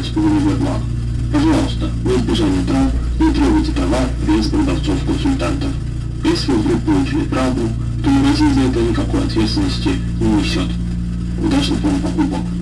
12,5 бабла. Пожалуйста, во избежание трав, не трогайте товар без продавцов-консультантов. Если вы вдруг получили правду, то магазин за это никакой ответственности не несет. Удачных вам покупок!